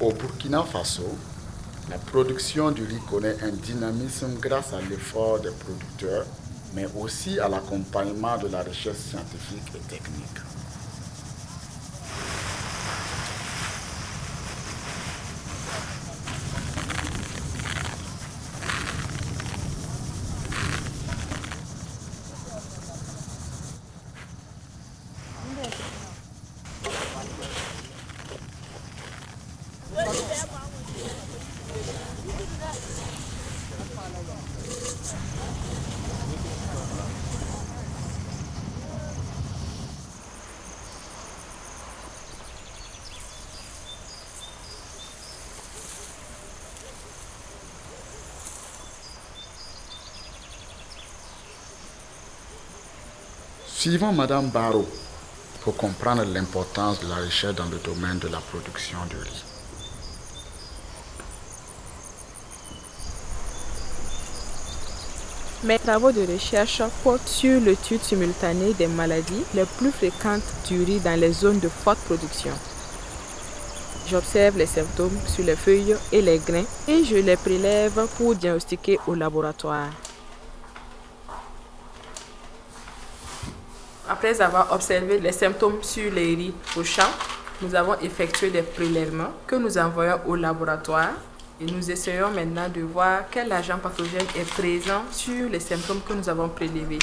Au Burkina Faso, la production du riz connaît un dynamisme grâce à l'effort des producteurs, mais aussi à l'accompagnement de la recherche scientifique et technique. Suivons Madame Barrault pour comprendre l'importance de la recherche dans le domaine de la production de riz. Mes travaux de recherche portent sur l'étude simultanée des maladies les plus fréquentes du riz dans les zones de forte production. J'observe les symptômes sur les feuilles et les grains et je les prélève pour diagnostiquer au laboratoire. Après avoir observé les symptômes sur les riz au champ, nous avons effectué des prélèvements que nous envoyons au laboratoire nous essayons maintenant de voir quel agent pathogène est présent sur les symptômes que nous avons prélevés.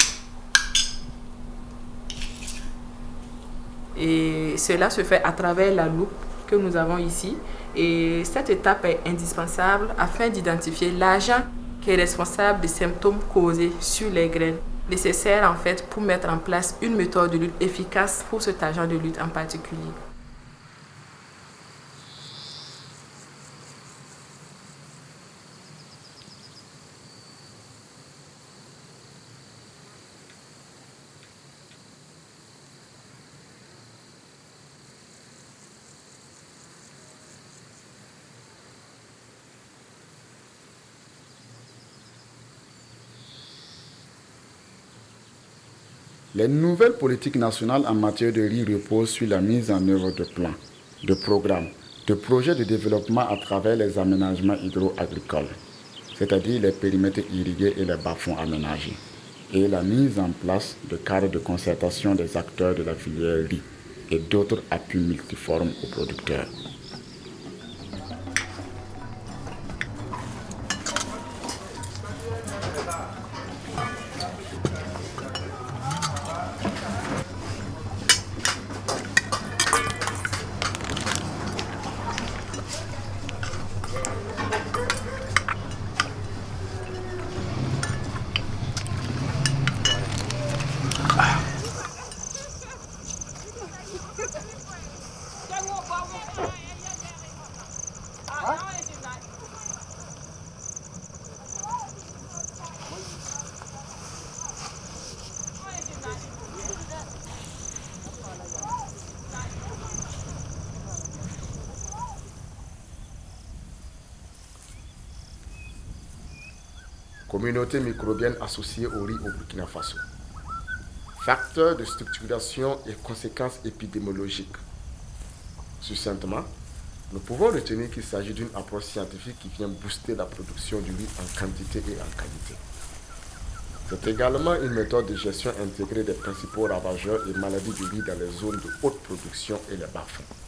Et cela se fait à travers la loupe que nous avons ici. Et cette étape est indispensable afin d'identifier l'agent qui est responsable des symptômes causés sur les graines nécessaire en fait pour mettre en place une méthode de lutte efficace pour cet agent de lutte en particulier. Les nouvelles politiques nationales en matière de riz reposent sur la mise en œuvre de plans, de programmes, de projets de développement à travers les aménagements hydro-agricoles, c'est-à-dire les périmètres irrigués et les bas-fonds aménagés, et la mise en place de cadres de concertation des acteurs de la filière riz et d'autres appuis multiformes aux producteurs. Communauté microbienne associée au riz au Burkina Faso. Facteurs de structuration et conséquences épidémiologiques. Succinctement, nous pouvons retenir qu'il s'agit d'une approche scientifique qui vient booster la production du riz en quantité et en qualité. C'est également une méthode de gestion intégrée des principaux ravageurs et maladies du riz dans les zones de haute production et les bas-fonds.